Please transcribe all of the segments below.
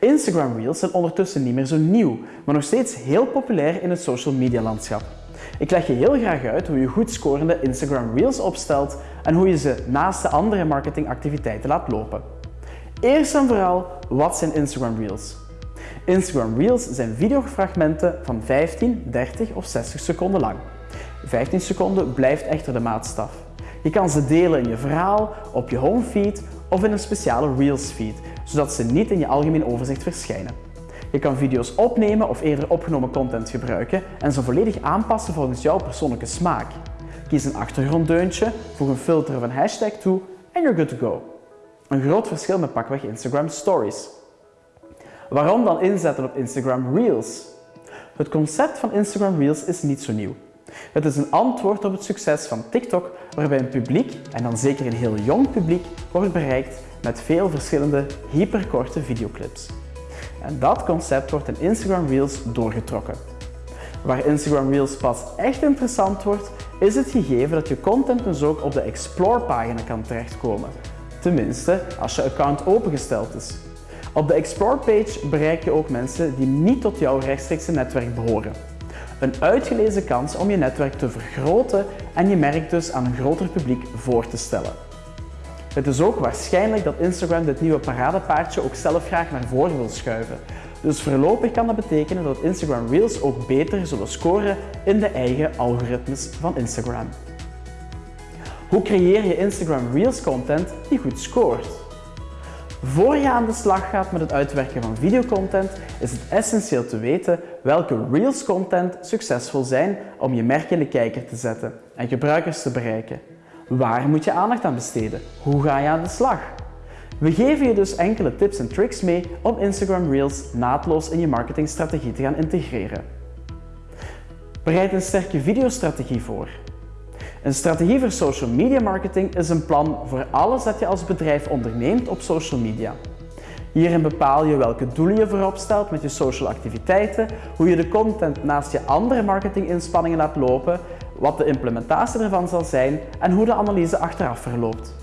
Instagram Reels zijn ondertussen niet meer zo nieuw, maar nog steeds heel populair in het social media landschap. Ik leg je heel graag uit hoe je goed scorende Instagram Reels opstelt en hoe je ze naast de andere marketingactiviteiten laat lopen. Eerst en vooral, wat zijn Instagram Reels? Instagram Reels zijn videofragmenten van 15, 30 of 60 seconden lang. 15 seconden blijft echter de maatstaf. Je kan ze delen in je verhaal, op je homefeed of in een speciale Reels feed, zodat ze niet in je algemeen overzicht verschijnen. Je kan video's opnemen of eerder opgenomen content gebruiken en ze volledig aanpassen volgens jouw persoonlijke smaak. Kies een achtergronddeuntje, voeg een filter of een hashtag toe en you're good to go. Een groot verschil met pakweg Instagram Stories. Waarom dan inzetten op Instagram Reels? Het concept van Instagram Reels is niet zo nieuw. Het is een antwoord op het succes van TikTok, waarbij een publiek, en dan zeker een heel jong publiek, wordt bereikt met veel verschillende hyperkorte videoclips. En dat concept wordt in Instagram Reels doorgetrokken. Waar Instagram Reels pas echt interessant wordt, is het gegeven dat je content dus ook op de Explore-pagina kan terechtkomen. Tenminste, als je account opengesteld is. Op de Explore-page bereik je ook mensen die niet tot jouw rechtstreekse netwerk behoren. Een uitgelezen kans om je netwerk te vergroten en je merk dus aan een groter publiek voor te stellen. Het is ook waarschijnlijk dat Instagram dit nieuwe paradepaardje ook zelf graag naar voren wil schuiven. Dus voorlopig kan dat betekenen dat Instagram Reels ook beter zullen scoren in de eigen algoritmes van Instagram. Hoe creëer je Instagram Reels content die goed scoort? Voor je aan de slag gaat met het uitwerken van videocontent is het essentieel te weten welke Reels content succesvol zijn om je merk in de kijker te zetten en gebruikers te bereiken. Waar moet je aandacht aan besteden? Hoe ga je aan de slag? We geven je dus enkele tips en tricks mee om Instagram Reels naadloos in je marketingstrategie te gaan integreren. Bereid een sterke videostrategie voor. Een strategie voor social media marketing is een plan voor alles dat je als bedrijf onderneemt op social media. Hierin bepaal je welke doelen je voorop stelt met je social activiteiten, hoe je de content naast je andere marketinginspanningen laat lopen, wat de implementatie ervan zal zijn en hoe de analyse achteraf verloopt.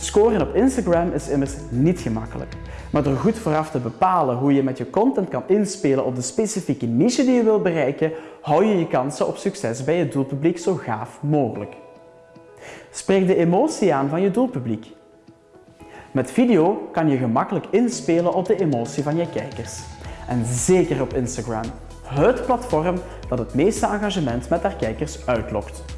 Scoren op Instagram is immers niet gemakkelijk. Maar door goed vooraf te bepalen hoe je met je content kan inspelen op de specifieke niche die je wilt bereiken, hou je je kansen op succes bij je doelpubliek zo gaaf mogelijk. Spreek de emotie aan van je doelpubliek. Met video kan je gemakkelijk inspelen op de emotie van je kijkers. En zeker op Instagram, het platform dat het meeste engagement met haar kijkers uitlokt.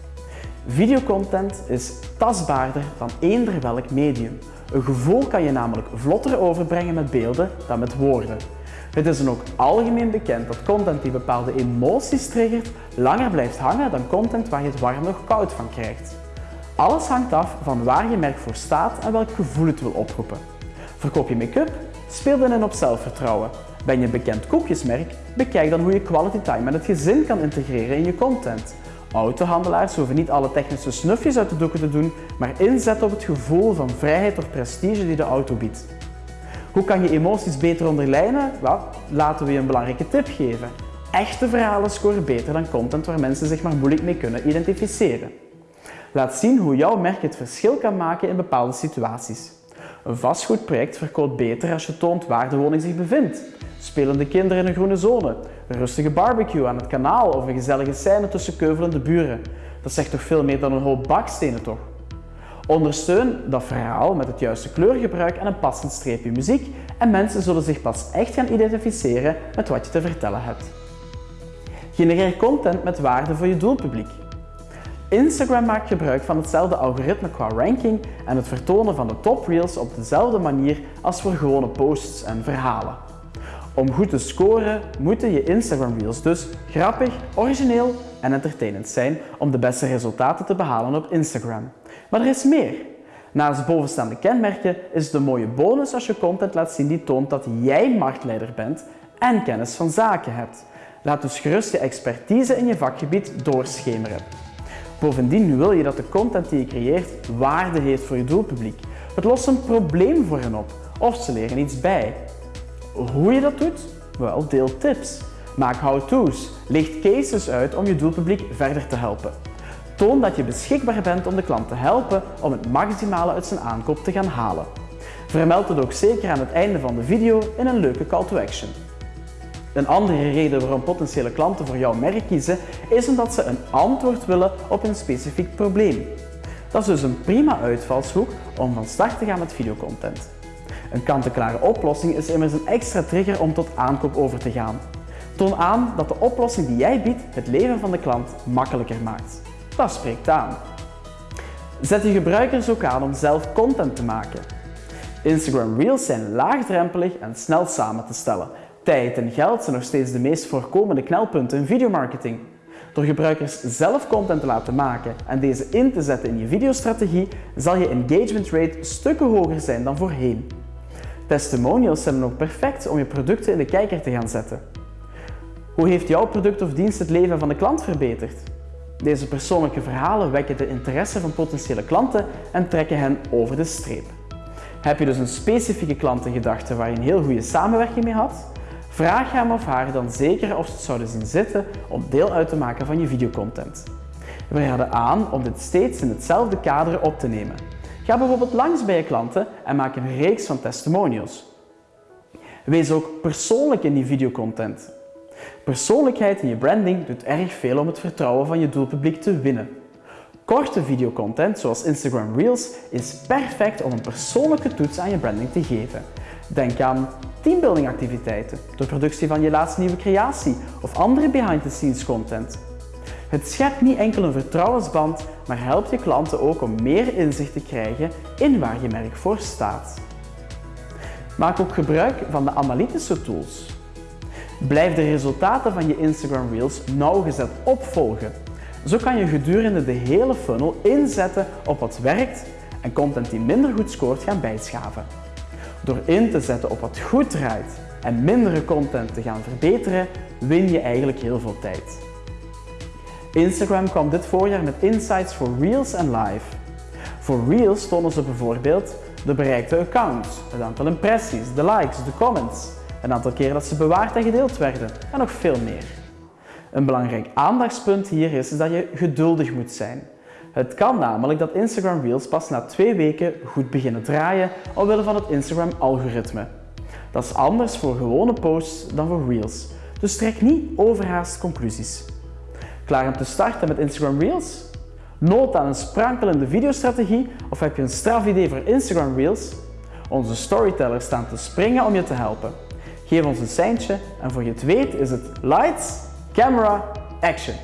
Videocontent is tastbaarder dan eender welk medium. Een gevoel kan je namelijk vlotter overbrengen met beelden dan met woorden. Het is dan ook algemeen bekend dat content die bepaalde emoties triggert langer blijft hangen dan content waar je het warm of koud van krijgt. Alles hangt af van waar je merk voor staat en welk gevoel het wil oproepen. Verkoop je make-up? Speel dan in op zelfvertrouwen. Ben je bekend koekjesmerk? Bekijk dan hoe je quality time met het gezin kan integreren in je content. Autohandelaars hoeven niet alle technische snufjes uit de doeken te doen, maar inzetten op het gevoel van vrijheid of prestige die de auto biedt. Hoe kan je emoties beter onderlijnen? Wel, laten we je een belangrijke tip geven. Echte verhalen scoren beter dan content waar mensen zich maar moeilijk mee kunnen identificeren. Laat zien hoe jouw merk het verschil kan maken in bepaalde situaties. Een vastgoedproject verkoopt beter als je toont waar de woning zich bevindt. Spelende kinderen in een groene zone, een rustige barbecue aan het kanaal of een gezellige scène tussen keuvelende buren. Dat zegt toch veel meer dan een hoop bakstenen toch? Ondersteun dat verhaal met het juiste kleurgebruik en een passend streepje muziek en mensen zullen zich pas echt gaan identificeren met wat je te vertellen hebt. Genereer content met waarde voor je doelpubliek. Instagram maakt gebruik van hetzelfde algoritme qua ranking en het vertonen van de top reels op dezelfde manier als voor gewone posts en verhalen. Om goed te scoren moeten je Instagram Reels dus grappig, origineel en entertainend zijn om de beste resultaten te behalen op Instagram. Maar er is meer. Naast bovenstaande kenmerken is een mooie bonus als je content laat zien die toont dat jij marktleider bent en kennis van zaken hebt. Laat dus gerust je expertise in je vakgebied doorschemeren. Bovendien wil je dat de content die je creëert waarde heeft voor je doelpubliek. Het lost een probleem voor hen op of ze leren iets bij. Hoe je dat doet? Wel, deel tips. Maak how-to's. Licht cases uit om je doelpubliek verder te helpen. Toon dat je beschikbaar bent om de klant te helpen om het maximale uit zijn aankoop te gaan halen. Vermeld het ook zeker aan het einde van de video in een leuke call to action. Een andere reden waarom potentiële klanten voor jouw merk kiezen is omdat ze een antwoord willen op een specifiek probleem. Dat is dus een prima uitvalshoek om van start te gaan met videocontent. Een kant-en-klare oplossing is immers een extra trigger om tot aankoop over te gaan. Toon aan dat de oplossing die jij biedt het leven van de klant makkelijker maakt. Dat spreekt aan. Zet je gebruikers ook aan om zelf content te maken. Instagram Reels zijn laagdrempelig en snel samen te stellen. Tijd en geld zijn nog steeds de meest voorkomende knelpunten in videomarketing. Door gebruikers zelf content te laten maken en deze in te zetten in je videostrategie, zal je engagement rate stukken hoger zijn dan voorheen. Testimonials zijn dan ook perfect om je producten in de kijker te gaan zetten. Hoe heeft jouw product of dienst het leven van de klant verbeterd? Deze persoonlijke verhalen wekken de interesse van potentiële klanten en trekken hen over de streep. Heb je dus een specifieke klant in gedachten waar je een heel goede samenwerking mee had? Vraag hem of haar dan zeker of ze het zouden zien zitten om deel uit te maken van je videocontent. We raden aan om dit steeds in hetzelfde kader op te nemen. Ga bijvoorbeeld langs bij je klanten en maak een reeks van testimonials. Wees ook persoonlijk in die videocontent. Persoonlijkheid in je branding doet erg veel om het vertrouwen van je doelpubliek te winnen. Korte videocontent zoals Instagram Reels is perfect om een persoonlijke toets aan je branding te geven. Denk aan teambuilding activiteiten, de productie van je laatste nieuwe creatie of andere behind-the-scenes content. Het schept niet enkel een vertrouwensband, maar helpt je klanten ook om meer inzicht te krijgen in waar je merk voor staat. Maak ook gebruik van de analytische tools. Blijf de resultaten van je Instagram Reels nauwgezet opvolgen. Zo kan je gedurende de hele funnel inzetten op wat werkt en content die minder goed scoort gaan bijschaven. Door in te zetten op wat goed draait en mindere content te gaan verbeteren, win je eigenlijk heel veel tijd. Instagram kwam dit voorjaar met insights voor Reels en Live. Voor Reels tonen ze bijvoorbeeld de bereikte accounts, het aantal impressies, de likes, de comments, een aantal keren dat ze bewaard en gedeeld werden en nog veel meer. Een belangrijk aandachtspunt hier is, dat je geduldig moet zijn. Het kan namelijk dat Instagram Reels pas na twee weken goed beginnen draaien omwille van het Instagram-algoritme. Dat is anders voor gewone posts dan voor Reels, dus trek niet overhaast conclusies. Klaar om te starten met Instagram Reels? Nood aan een sprankelende videostrategie of heb je een straf idee voor Instagram Reels? Onze storytellers staan te springen om je te helpen. Geef ons een seintje en voor je het weet is het lights, camera, action.